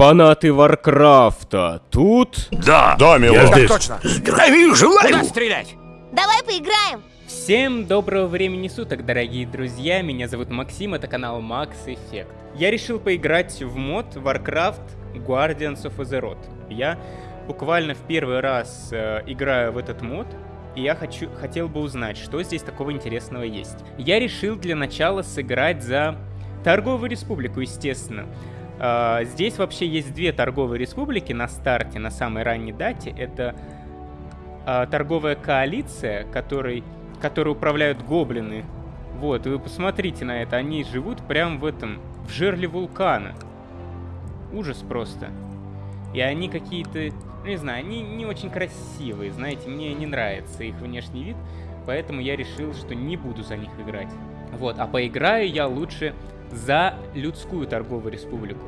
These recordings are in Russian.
Фанаты Варкрафта тут? Да, Да, милорд. я здесь. точно. Здравия желаю! Куда стрелять? Давай поиграем. Всем доброго времени суток, дорогие друзья, меня зовут Максим, это канал Max Effect. Я решил поиграть в мод Warcraft Guardians of Azeroth. Я буквально в первый раз э, играю в этот мод, и я хочу, хотел бы узнать, что здесь такого интересного есть. Я решил для начала сыграть за Торговую Республику, естественно. Э, здесь вообще есть две торговые республики на старте, на самой ранней дате. Это а, торговая коалиция, которой, которой управляют гоблины. Вот, вы посмотрите на это, они живут прямо в этом, в жерле вулкана. Ужас просто. И они какие-то, не знаю, они не очень красивые, знаете, мне не нравится их внешний вид, поэтому я решил, что не буду за них играть. Вот, а поиграю я лучше за людскую торговую республику.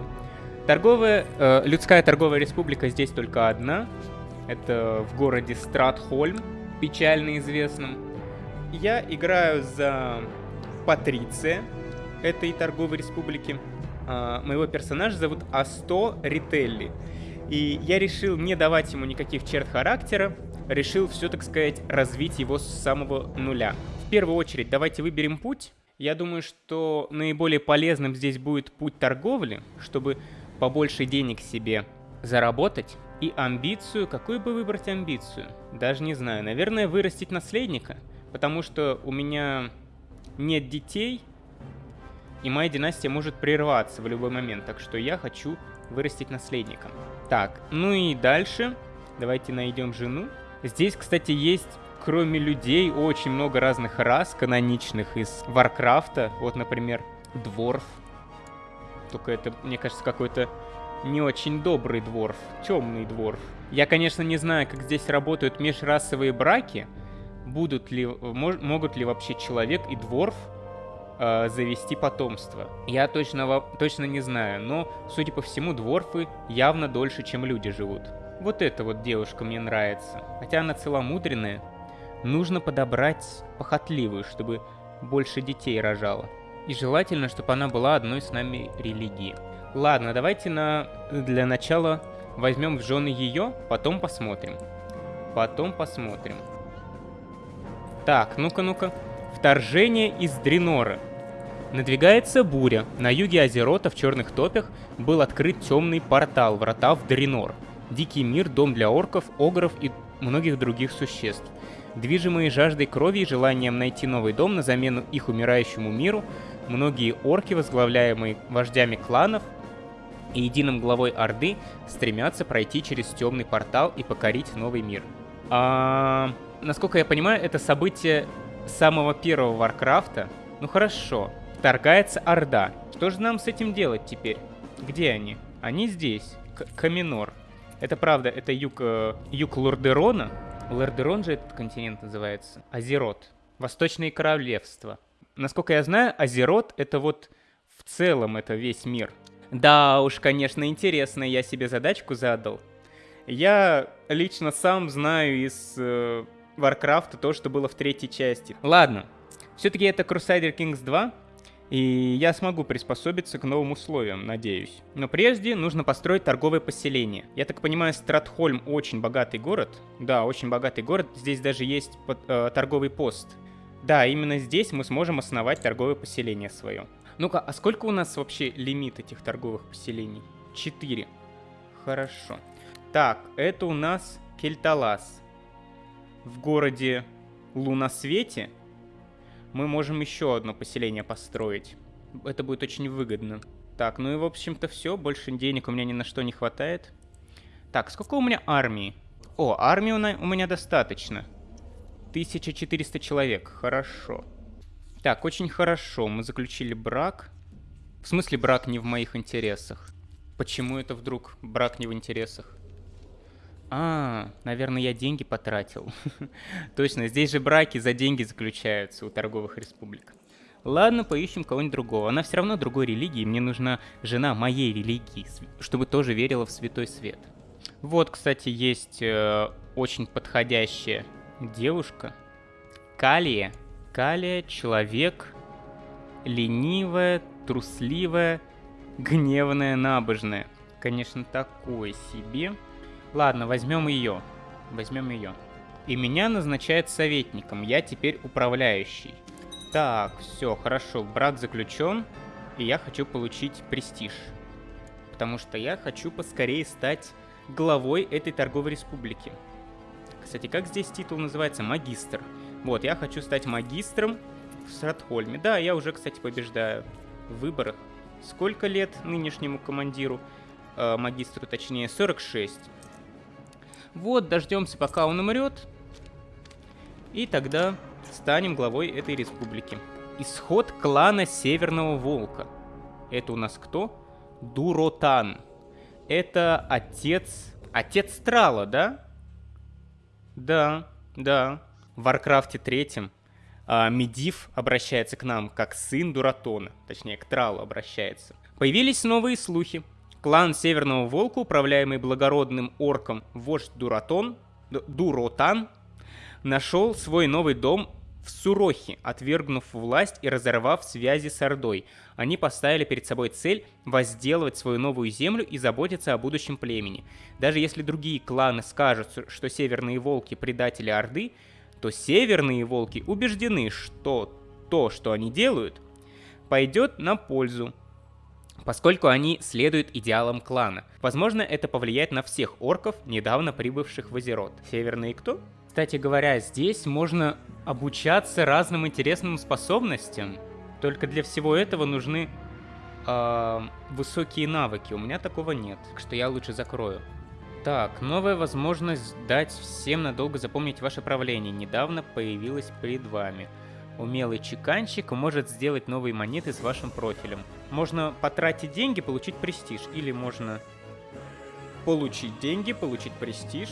Торговая, э, людская торговая республика здесь только одна, это в городе Стратхольм, печально известном. Я играю за Патриция этой торговой республики. А, моего персонажа зовут Асто Рителли. И я решил не давать ему никаких черт характера, решил все, так сказать, развить его с самого нуля. В первую очередь, давайте выберем путь. Я думаю, что наиболее полезным здесь будет путь торговли, чтобы побольше денег себе заработать. И амбицию, какую бы выбрать амбицию? Даже не знаю. Наверное, вырастить наследника. Потому что у меня нет детей, и моя династия может прерваться в любой момент. Так что я хочу вырастить наследника. Так, ну и дальше. Давайте найдем жену. Здесь, кстати, есть, кроме людей, очень много разных рас каноничных из Варкрафта. Вот, например, Дворф. Только это, мне кажется, какой-то не очень добрый дворф, темный дворф. Я, конечно, не знаю, как здесь работают межрасовые браки. Будут ли, мож, могут ли вообще человек и дворф э, завести потомство? Я точно, точно не знаю, но, судя по всему, дворфы явно дольше, чем люди живут. Вот эта вот девушка мне нравится. Хотя она целомудренная. Нужно подобрать похотливую, чтобы больше детей рожала. И желательно, чтобы она была одной с нами религии. Ладно, давайте на для начала возьмем в жены ее, потом посмотрим. Потом посмотрим. Так, ну-ка, ну-ка. Вторжение из Дренора. Надвигается буря. На юге Азерота в Черных Топях был открыт темный портал, врата в Дренор. Дикий мир, дом для орков, огров и многих других существ. Движимые жаждой крови и желанием найти новый дом на замену их умирающему миру, многие орки, возглавляемые вождями кланов, и единым главой Орды стремятся пройти через темный портал и покорить новый мир. А, насколько я понимаю, это событие самого первого Варкрафта. Ну хорошо, вторгается Орда. Что же нам с этим делать теперь? Где они? Они здесь. К Каминор. Это правда, это юг, э, юг Лордерона. Лордерон же этот континент называется. Азерот. Восточные королевства. Насколько я знаю, Азерот это вот в целом это весь мир. Да уж, конечно, интересно, я себе задачку задал. Я лично сам знаю из э, Варкрафта то, что было в третьей части. Ладно, все-таки это Crusader Kings 2, и я смогу приспособиться к новым условиям, надеюсь. Но прежде нужно построить торговое поселение. Я так понимаю, Стратхольм очень богатый город. Да, очень богатый город. Здесь даже есть под, э, торговый пост. Да, именно здесь мы сможем основать торговое поселение свое. Ну-ка, а сколько у нас вообще лимит этих торговых поселений? Четыре. Хорошо. Так, это у нас Кельталас. В городе Лунасвете мы можем еще одно поселение построить. Это будет очень выгодно. Так, ну и в общем-то все. Больше денег у меня ни на что не хватает. Так, сколько у меня армии? О, армии у меня достаточно. 1400 человек. Хорошо. Так, очень хорошо. Мы заключили брак. В смысле брак не в моих интересах? Почему это вдруг брак не в интересах? А, наверное, я деньги потратил. Точно, здесь же браки за деньги заключаются у торговых республик. Ладно, поищем кого-нибудь другого. Она все равно другой религии, мне нужна жена моей религии, чтобы тоже верила в святой свет. Вот, кстати, есть э, очень подходящая девушка. Калия. Калия — человек, ленивая, трусливая, гневная, набожная. конечно, такой себе. Ладно, возьмем ее. Возьмем ее. И меня назначают советником. Я теперь управляющий. Так, все, хорошо. Брак заключен. И я хочу получить престиж. Потому что я хочу поскорее стать главой этой торговой республики. Кстати, как здесь титул называется? Магистр. Вот, я хочу стать магистром в Стратхольме. Да, я уже, кстати, побеждаю в выборах. Сколько лет нынешнему командиру? Э, магистру, точнее, 46. Вот, дождемся, пока он умрет. И тогда станем главой этой республики. Исход клана Северного Волка. Это у нас кто? Дуротан. Это отец... Отец Трала, да? Да, да. В Варкрафте третьем а, Медив обращается к нам как сын Дуратона. Точнее, к Тралу обращается. Появились новые слухи. Клан Северного Волка, управляемый благородным орком вождь Дуратон, Дуротан, нашел свой новый дом в Сурохе, отвергнув власть и разорвав связи с Ордой. Они поставили перед собой цель возделывать свою новую землю и заботиться о будущем племени. Даже если другие кланы скажут, что северные волки предатели Орды, то северные волки убеждены, что то, что они делают, пойдет на пользу поскольку они следуют идеалам клана. Возможно, это повлияет на всех орков, недавно прибывших в Азерот. Северные кто? Кстати говоря, здесь можно обучаться разным интересным способностям. Только для всего этого нужны э, высокие навыки. У меня такого нет, так что я лучше закрою. Так, новая возможность дать всем надолго запомнить ваше правление. Недавно появилась перед вами. Умелый чеканщик может сделать новые монеты с вашим профилем. Можно потратить деньги, получить престиж. Или можно получить деньги, получить престиж,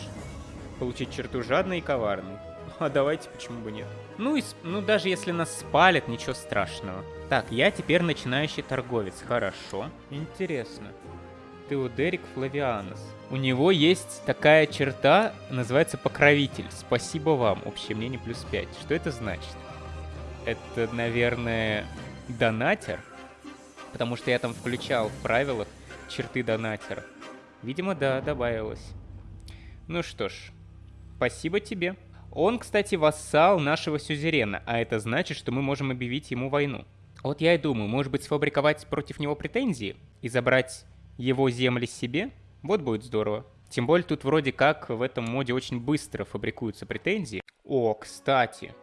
получить черту жадный и коварный. А давайте, почему бы нет? Ну, и, ну даже если нас спалят, ничего страшного. Так, я теперь начинающий торговец. Хорошо. Интересно. Теодерик Флавианос. У него есть такая черта, называется покровитель. Спасибо вам. Общее мнение плюс 5. Что это значит? это, наверное, донатер. Потому что я там включал в правилах черты донатера. Видимо, да, добавилось. Ну что ж, спасибо тебе. Он, кстати, вассал нашего сюзерена, а это значит, что мы можем объявить ему войну. Вот я и думаю, может быть, сфабриковать против него претензии и забрать его земли себе? Вот будет здорово. Тем более тут вроде как в этом моде очень быстро фабрикуются претензии. О, кстати,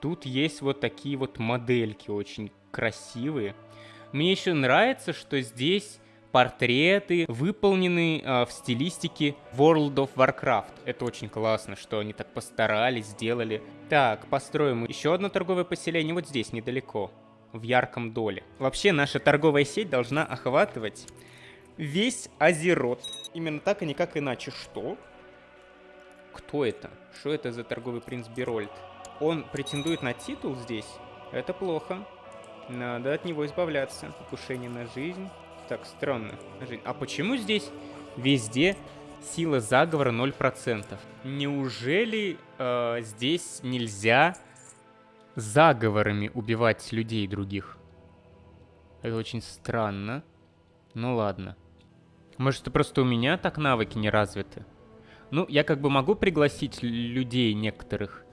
Тут есть вот такие вот модельки очень красивые. Мне еще нравится, что здесь портреты выполнены э, в стилистике World of Warcraft. Это очень классно, что они так постарались, сделали. Так, построим еще одно торговое поселение вот здесь, недалеко, в ярком доле. Вообще, наша торговая сеть должна охватывать весь Азерот. Именно так, и никак иначе. Что? Кто это? Что это за торговый принц Берольд? он претендует на титул здесь, это плохо. Надо от него избавляться. Покушение на жизнь. Так, странно. А почему здесь везде сила заговора 0%? Неужели э, здесь нельзя заговорами убивать людей других? Это очень странно. Ну ладно. Может, это просто у меня так навыки не развиты? Ну, я как бы могу пригласить людей некоторых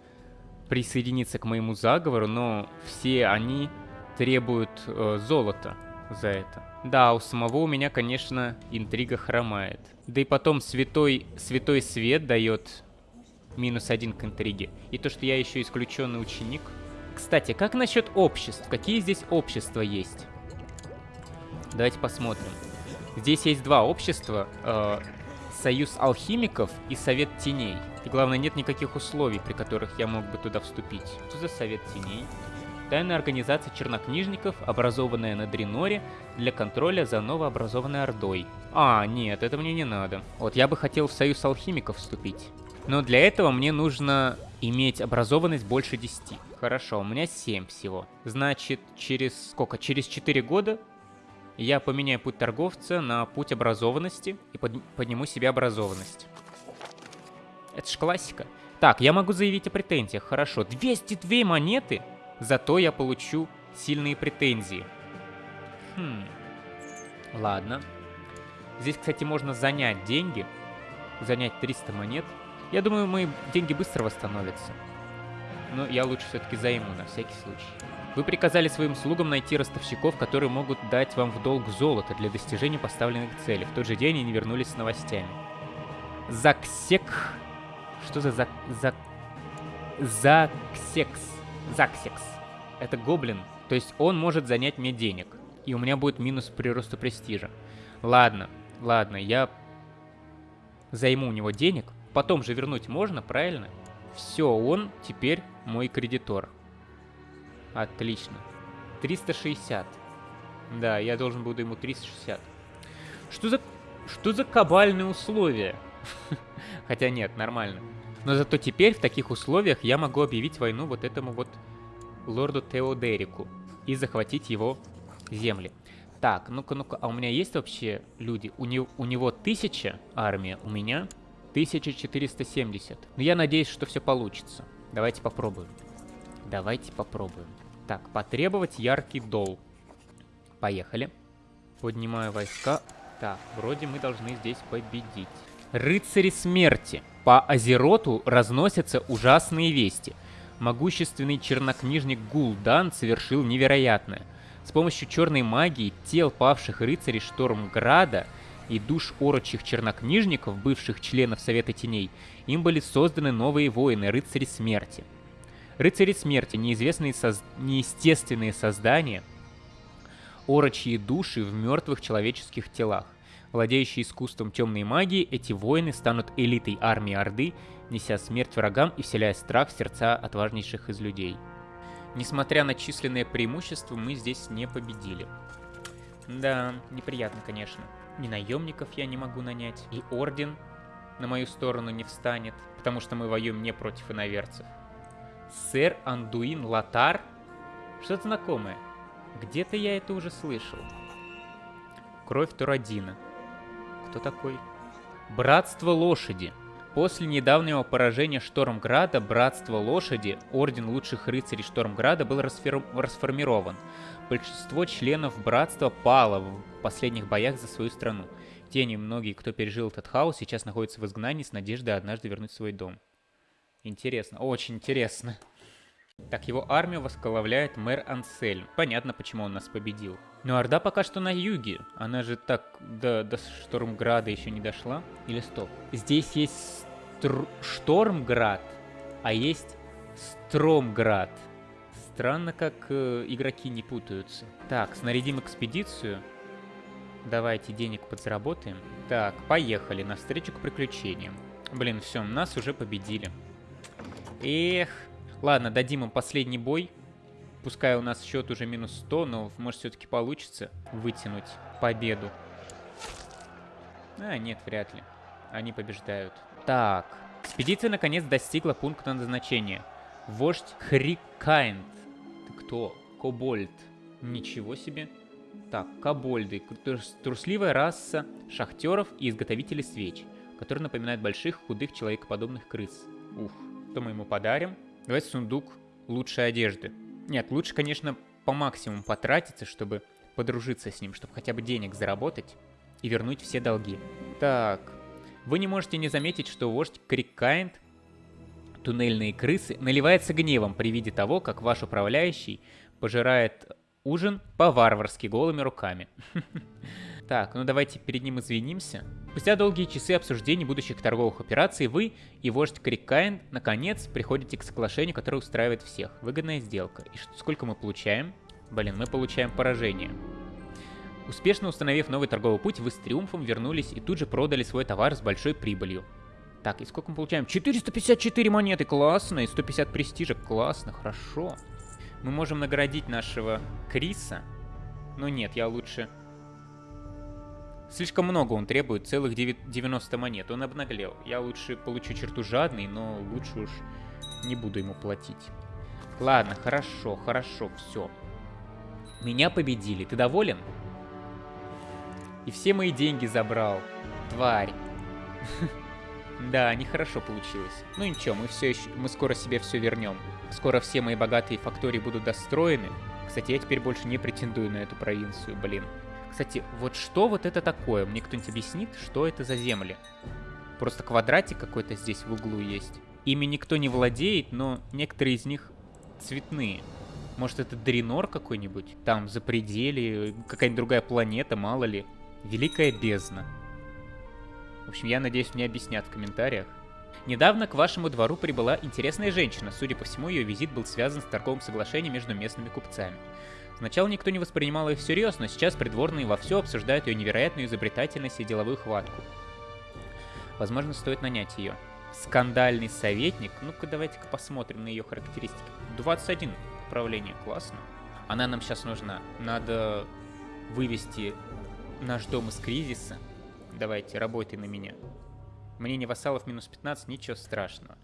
присоединиться к моему заговору, но все они требуют э, золота за это. Да, у самого у меня, конечно, интрига хромает. Да и потом святой, святой свет дает минус один к интриге. И то, что я еще исключенный ученик. Кстати, как насчет обществ? Какие здесь общества есть? Давайте посмотрим. Здесь есть два общества. Э, Союз алхимиков и Совет теней. И главное, нет никаких условий, при которых я мог бы туда вступить. Что за Совет теней? Тайная организация чернокнижников, образованная на Дреноре для контроля за новообразованной Ордой. А, нет, это мне не надо. Вот я бы хотел в Союз алхимиков вступить. Но для этого мне нужно иметь образованность больше 10. Хорошо, у меня 7 всего. Значит, через сколько? Через 4 года я поменяю путь торговца на путь образованности и под, подниму себе образованность. Это ж классика. Так, я могу заявить о претензиях. Хорошо, 202 монеты, зато я получу сильные претензии. Хм. Ладно. Здесь, кстати, можно занять деньги. Занять 300 монет. Я думаю, мои деньги быстро восстановятся. Но я лучше все-таки займу на всякий случай. Вы приказали своим слугам найти ростовщиков, которые могут дать вам в долг золото для достижения поставленных целей. В тот же день они вернулись с новостями. Заксек... Что за зак... зак... Заксекс. Заксекс. Это гоблин. То есть он может занять мне денег. И у меня будет минус прироста престижа. Ладно, ладно, я займу у него денег. Потом же вернуть можно, правильно? Все, он теперь мой кредитор. Отлично. 360. Да, я должен буду ему 360. Что за... Что за кабальные условия? Хотя нет, нормально. Но зато теперь в таких условиях я могу объявить войну вот этому вот лорду Теодерику и захватить его земли. Так, ну-ка, ну-ка, а у меня есть вообще люди? У, не, у него 1000 армия, у меня 1470. Но я надеюсь, что все получится. Давайте попробуем. Давайте попробуем. Так, потребовать яркий дол. Поехали. Поднимаю войска. Так, вроде мы должны здесь победить. Рыцари смерти. По Азероту разносятся ужасные вести. Могущественный чернокнижник Гул'дан совершил невероятное. С помощью черной магии тел павших рыцарей Штормграда и душ орочих чернокнижников, бывших членов Совета Теней, им были созданы новые воины, рыцари смерти. Рыцари смерти, неизвестные соз... неестественные создания, орочьи души в мертвых человеческих телах. Владеющие искусством темной магии, эти воины станут элитой армии Орды, неся смерть врагам и вселяя страх в сердца отважнейших из людей. Несмотря на численное преимущество, мы здесь не победили. Да, неприятно, конечно. Ни наемников я не могу нанять, и орден на мою сторону не встанет, потому что мы воюем не против иноверцев. Сэр Андуин Латар? Что-то знакомое. Где-то я это уже слышал. Кровь Турадина. Кто такой? Братство Лошади. После недавнего поражения Штормграда Братство Лошади, Орден Лучших Рыцарей Штормграда, был расформирован. Большинство членов Братства пало в последних боях за свою страну. Те немногие, кто пережил этот хаос, сейчас находятся в изгнании с надеждой однажды вернуть свой дом. Интересно, очень интересно. Так, его армию возглавляет мэр Ансельм. Понятно, почему он нас победил. Но Орда пока что на юге. Она же так до, до Штормграда еще не дошла. Или стоп? Здесь есть Стр... Штормград, а есть Стромград. Странно, как э, игроки не путаются. Так, снарядим экспедицию. Давайте денег подзаработаем. Так, поехали навстречу к приключениям. Блин, все, нас уже победили. Эх, Ладно, дадим им последний бой. Пускай у нас счет уже минус 100, но может все-таки получится вытянуть победу. А, нет, вряд ли. Они побеждают. Так, экспедиция наконец достигла пункта назначения. Вождь Хрикайнд. Ты кто? Кобольд. Ничего себе. Так, кобольды. Трусливая раса шахтеров и изготовителей свеч, которые напоминают больших, худых, человекоподобных крыс. Ух, что мы ему подарим? Давайте сундук лучшей одежды. Нет, лучше, конечно, по максимуму потратиться, чтобы подружиться с ним, чтобы хотя бы денег заработать и вернуть все долги. Так, вы не можете не заметить, что вождь Криккайнд, туннельные крысы, наливается гневом при виде того, как ваш управляющий пожирает ужин по-варварски голыми руками. Так, ну давайте перед ним извинимся. Спустя долгие часы обсуждений будущих торговых операций вы и вождь Криккайн наконец приходите к соглашению, которое устраивает всех. Выгодная сделка. И сколько мы получаем? Блин, мы получаем поражение. Успешно установив новый торговый путь, вы с триумфом вернулись и тут же продали свой товар с большой прибылью. Так, и сколько мы получаем? 454 монеты, классно, и 150 престижа, классно, хорошо. Мы можем наградить нашего Криса. Но нет, я лучше Слишком много он требует, целых 90 монет. Он обнаглел. Я лучше получу черту жадный, но лучше уж не буду ему платить. Ладно, хорошо, хорошо, все. Меня победили. Ты доволен? И все мои деньги забрал. Тварь. Да, нехорошо получилось. Ну ничего, мы все еще, мы скоро себе все вернем. Скоро все мои богатые фактории будут достроены. Кстати, я теперь больше не претендую на эту провинцию, блин. Кстати, вот что вот это такое? Мне кто-нибудь объяснит, что это за земли? Просто квадратик какой-то здесь в углу есть. Ими никто не владеет, но некоторые из них цветные. Может, это Дренор какой-нибудь? Там, за пределе, какая-нибудь другая планета, мало ли. Великая бездна. В общем, я надеюсь, мне объяснят в комментариях. Недавно к вашему двору прибыла интересная женщина. Судя по всему, ее визит был связан с торговым соглашением между местными купцами. Сначала никто не воспринимал ее всерьез, но сейчас придворные вовсю обсуждают ее невероятную изобретательность и деловую хватку. Возможно, стоит нанять ее. Скандальный советник. Ну-ка, давайте-ка посмотрим на ее характеристики. 21 управление, классно. Она нам сейчас нужна. Надо вывести наш дом из кризиса. Давайте, работай на меня. Мнение вассалов минус 15, ничего страшного.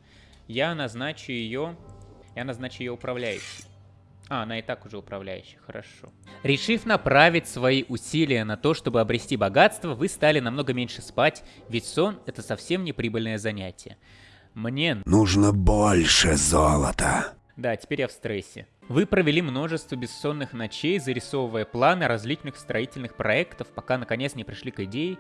Я назначу ее... Я назначу ее управляющей. А, она и так уже управляющая, хорошо. Решив направить свои усилия на то, чтобы обрести богатство, вы стали намного меньше спать, ведь сон — это совсем не прибыльное занятие. Мне... Нужно больше золота. Да, теперь я в стрессе. Вы провели множество бессонных ночей, зарисовывая планы различных строительных проектов, пока наконец не пришли к идее,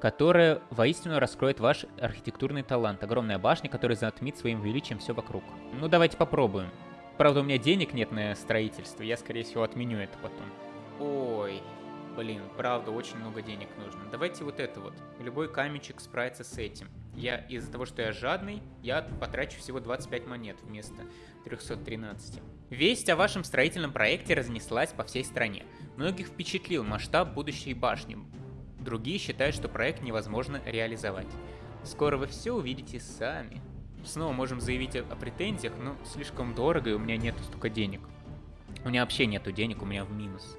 которая воистину раскроет ваш архитектурный талант. Огромная башня, которая затмит своим величием все вокруг. Ну, давайте попробуем. Правда, у меня денег нет на строительство, я, скорее всего, отменю это потом. Ой, блин, правда, очень много денег нужно. Давайте вот это вот. Любой каменчик справится с этим. Я из-за того, что я жадный, я потрачу всего 25 монет вместо 313. Весть о вашем строительном проекте разнеслась по всей стране. Многих впечатлил масштаб будущей башни. Другие считают, что проект невозможно реализовать. Скоро вы все увидите сами. Снова можем заявить о, претензиях, но слишком дорого, и у меня нет столько денег. У меня вообще нету денег, у меня в минус.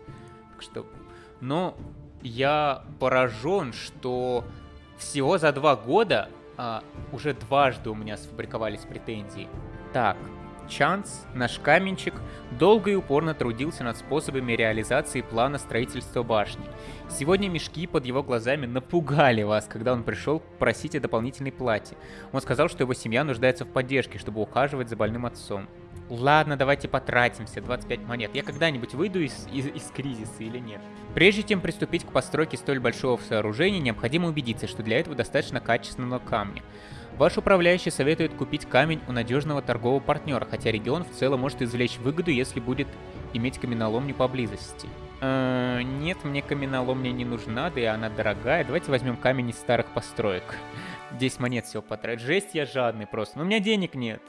Так что... Но я поражен, что всего за два года а, уже дважды у меня сфабриковались претензии. Так, Чанс, наш каменщик, долго и упорно трудился над способами реализации плана строительства башни. Сегодня мешки под его глазами напугали вас, когда он пришел просить о дополнительной плате. Он сказал, что его семья нуждается в поддержке, чтобы ухаживать за больным отцом. Ладно, давайте потратимся, 25 монет. Я когда-нибудь выйду из, из, из кризиса или нет? Прежде чем приступить к постройке столь большого сооружения, необходимо убедиться, что для этого достаточно качественного камня. Ваш управляющий советует купить камень у надежного торгового партнера, хотя регион в целом может извлечь выгоду, если будет иметь каменоломню поблизости. Э, нет, мне каменоломня не нужна, да и она дорогая. Давайте возьмем камень из старых построек. 10 монет всего потратить. Жесть, я жадный просто. Но у меня денег нет.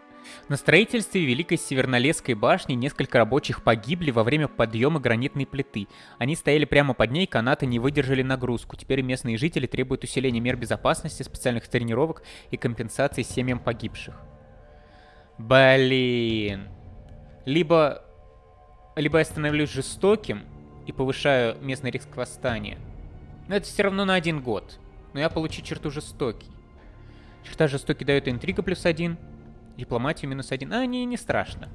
На строительстве Великой Севернолесской башни несколько рабочих погибли во время подъема гранитной плиты. Они стояли прямо под ней, канаты не выдержали нагрузку. Теперь местные жители требуют усиления мер безопасности, специальных тренировок и компенсации семьям погибших. Блин. Либо... Либо я становлюсь жестоким и повышаю местный риск восстания. Но это все равно на один год. Но я получу черту жестокий. Черта жестокий дает интрига плюс один. Дипломатию минус один. А, не, не страшно.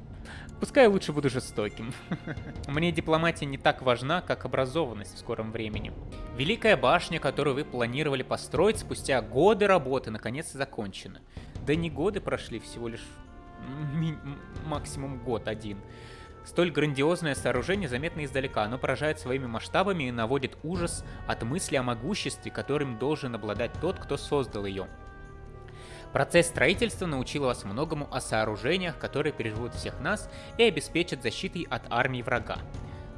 Пускай лучше буду жестоким. Мне дипломатия не так важна, как образованность в скором времени. Великая башня, которую вы планировали построить спустя годы работы, наконец закончена. Да не годы прошли, всего лишь максимум год один. Столь грандиозное сооружение заметно издалека, оно поражает своими масштабами и наводит ужас от мысли о могуществе, которым должен обладать тот, кто создал ее. Процесс строительства научил вас многому о сооружениях, которые переживут всех нас и обеспечат защитой от армии врага.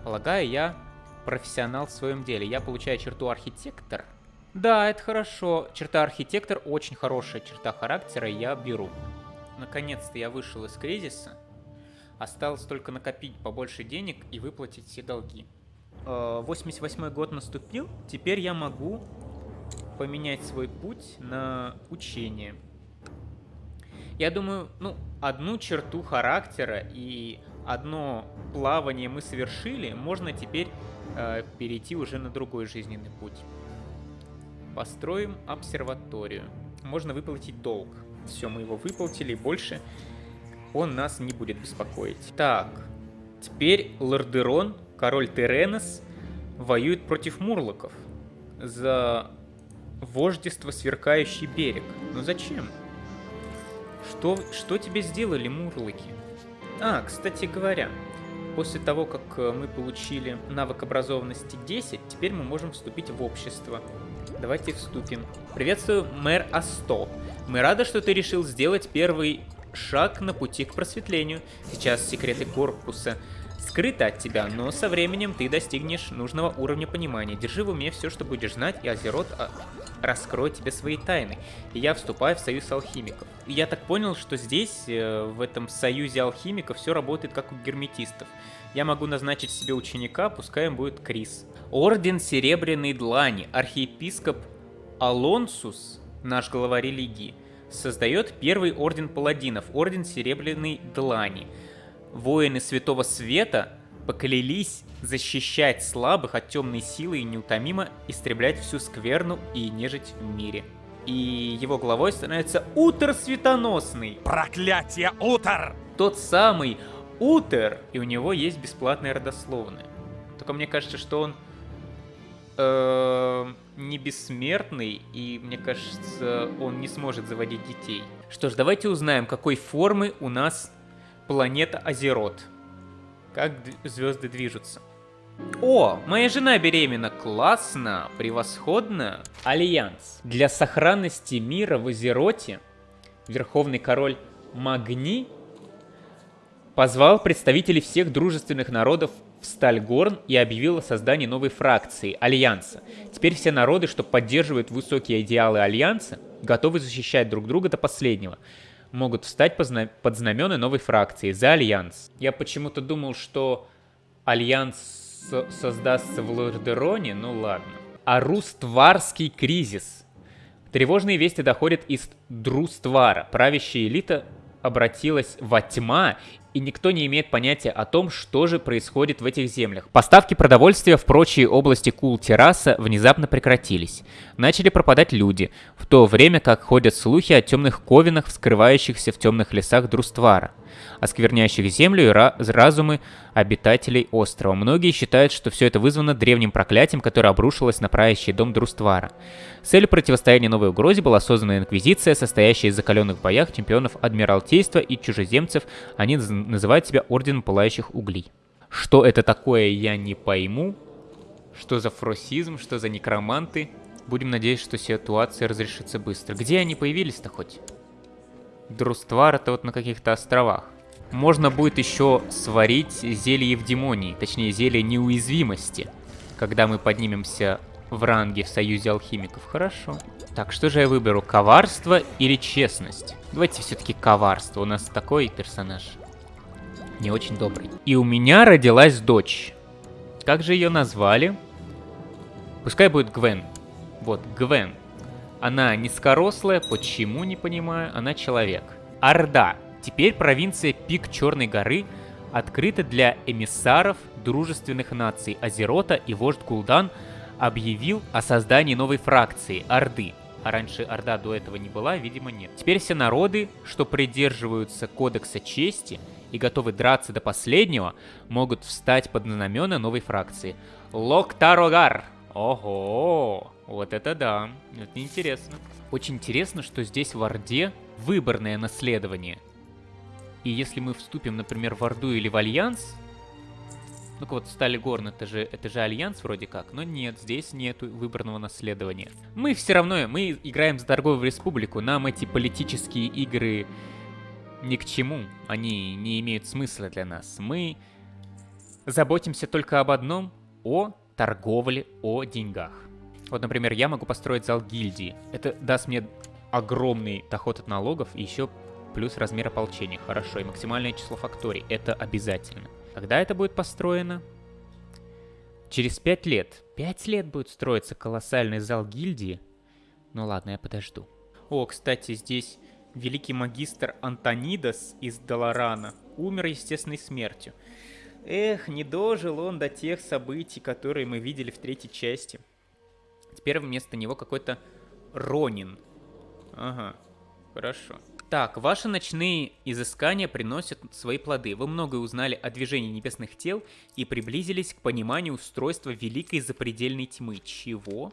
Полагаю, я профессионал в своем деле. Я получаю черту архитектор. Да, это хорошо. Черта архитектор очень хорошая черта характера, я беру. Наконец-то я вышел из кризиса. Осталось только накопить побольше денег и выплатить все долги. 88 э, год наступил, теперь я могу поменять свой путь на учение. Я думаю, ну, одну черту характера и одно плавание мы совершили, можно теперь э, перейти уже на другой жизненный путь. Построим обсерваторию. Можно выплатить долг. Все, мы его выплатили, больше он нас не будет беспокоить. Так, теперь Лордерон, король Теренос, воюет против мурлоков за вождество сверкающий берег. Но зачем? Что, что тебе сделали мурлыки? А, кстати говоря, После того, как э, мы получили навык образованности 10, теперь мы можем вступить в общество. Давайте вступим. Приветствую, мэр Асто. Мы рады, что ты решил сделать первый шаг на пути к просветлению. Сейчас секреты корпуса скрыты от тебя, но со временем ты достигнешь нужного уровня понимания. Держи в уме все, что будешь знать, и Азерот а, раскроет тебе свои тайны. И я вступаю в союз алхимиков. И я так понял, что здесь, э, в этом союзе алхимиков, все работает как у герметистов. Я могу назначить себе ученика, пускай им будет Крис. Орден Серебряной Длани, архиепископ Алонсус, наш глава религии, создает первый орден паладинов, орден Серебряной Длани. Воины Святого Света поклялись защищать слабых от темной силы и неутомимо истреблять всю скверну и нежить в мире. И его главой становится Утер Светоносный. Проклятие Утер! Тот самый Утер, и у него есть бесплатные родословные. Только мне кажется, что он э, не бессмертный, и мне кажется, он не сможет заводить детей. Что ж, давайте узнаем, какой формы у нас планета Азерот. Как звезды движутся. О, моя жена беременна. Классно, превосходно. Альянс. Для сохранности мира в Азероте Верховный Король Магни позвал представителей всех дружественных народов в Стальгорн и объявил о создании новой фракции, Альянса. Теперь все народы, что поддерживают высокие идеалы Альянса, готовы защищать друг друга до последнего. Могут встать под знамена новой фракции за Альянс. Я почему-то думал, что Альянс создастся в Лордероне, ну ладно. Друстварский кризис. Тревожные вести доходят из Друствара. Правящая элита обратилась во тьма и никто не имеет понятия о том, что же происходит в этих землях. Поставки продовольствия в прочие области Кул-Терраса внезапно прекратились. Начали пропадать люди, в то время как ходят слухи о темных ковинах, скрывающихся в темных лесах Друствара оскверняющих землю и разумы обитателей острова. Многие считают, что все это вызвано древним проклятием, которое обрушилось на правящий дом Друствара. Целью противостояния новой угрозе была создана инквизиция, состоящая из закаленных боях чемпионов Адмиралтейства и чужеземцев. Они называют себя Орденом Пылающих Углей. Что это такое, я не пойму. Что за фросизм, что за некроманты. Будем надеяться, что ситуация разрешится быстро. Где они появились-то хоть? Друствар это вот на каких-то островах. Можно будет еще сварить зелье Евдемонии, точнее зелье неуязвимости, когда мы поднимемся в ранге в Союзе Алхимиков. Хорошо. Так, что же я выберу, коварство или честность? Давайте все-таки коварство, у нас такой персонаж. Не очень добрый. И у меня родилась дочь. Как же ее назвали? Пускай будет Гвен. Вот, Гвен. Она низкорослая, почему, не понимаю, она человек. Орда. Теперь провинция Пик Черной горы открыта для эмиссаров дружественных наций Азерота и вождь Гул'дан объявил о создании новой фракции Орды. А раньше Орда до этого не была, видимо, нет. Теперь все народы, что придерживаются Кодекса Чести и готовы драться до последнего, могут встать под знамена новой фракции. Лок'тар огар! Ого! Вот это да, это интересно. Очень интересно, что здесь в Орде выборное наследование. И если мы вступим, например, в Орду или в Альянс, ну-ка вот Стальгорн, это же, это же Альянс вроде как, но нет, здесь нет выборного наследования. Мы все равно, мы играем за торговую республику, нам эти политические игры ни к чему, они не имеют смысла для нас. Мы заботимся только об одном, о торговле, о деньгах. Вот, например, я могу построить зал гильдии. Это даст мне огромный доход от налогов и еще плюс размер ополчения. Хорошо, и максимальное число факторий. Это обязательно. Когда это будет построено? Через пять лет. Пять лет будет строиться колоссальный зал гильдии? Ну ладно, я подожду. О, кстати, здесь великий магистр Антонидас из Долорана умер естественной смертью. Эх, не дожил он до тех событий, которые мы видели в третьей части. Теперь вместо него какой-то Ронин. Ага, хорошо. Так, ваши ночные изыскания приносят свои плоды. Вы многое узнали о движении небесных тел и приблизились к пониманию устройства великой запредельной тьмы. Чего?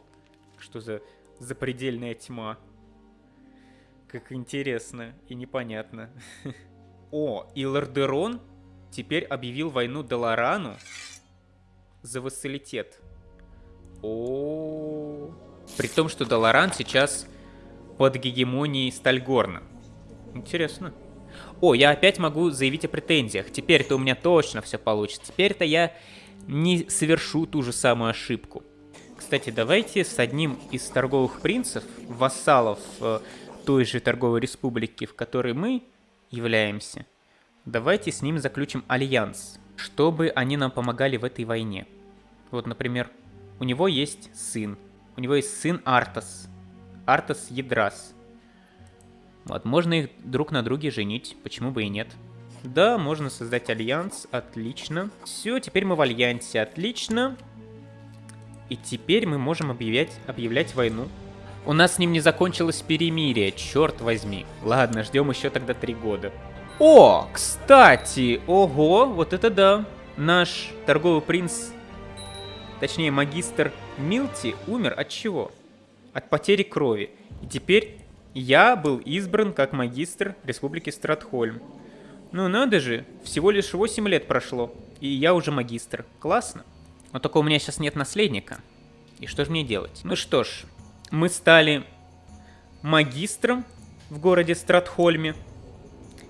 Что за запредельная тьма? Как интересно и непонятно. О, и Лордерон теперь объявил войну Долорану за вассалитет. О, При том, что Долоран сейчас под гегемонией Стальгорна. Интересно. О, я опять могу заявить о претензиях. Теперь-то у меня точно все получится. Теперь-то я не совершу ту же самую ошибку. Кстати, давайте с одним из торговых принцев, вассалов э, той же торговой республики, в которой мы являемся, давайте с ним заключим альянс, чтобы они нам помогали в этой войне. Вот, например, у него есть сын. У него есть сын Артас. Артас Ядрас. Вот, можно их друг на друге женить, почему бы и нет. Да, можно создать альянс, отлично. Все, теперь мы в альянсе, отлично. И теперь мы можем объявлять, объявлять войну. У нас с ним не закончилось перемирие, черт возьми. Ладно, ждем еще тогда три года. О, кстати, ого, вот это да. Наш торговый принц, точнее магистр Милти, умер от чего? От потери крови. И теперь я был избран как магистр Республики Стратхольм. Ну надо же, всего лишь 8 лет прошло, и я уже магистр. Классно. Но только у меня сейчас нет наследника. И что же мне делать? Ну что ж, мы стали магистром в городе Стратхольме.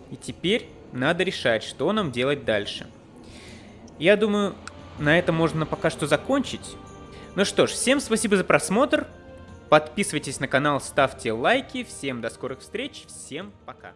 И теперь надо решать, что нам делать дальше. Я думаю, на этом можно пока что закончить. Ну что ж, всем спасибо за просмотр. Подписывайтесь на канал, ставьте лайки. Всем до скорых встреч. Всем пока.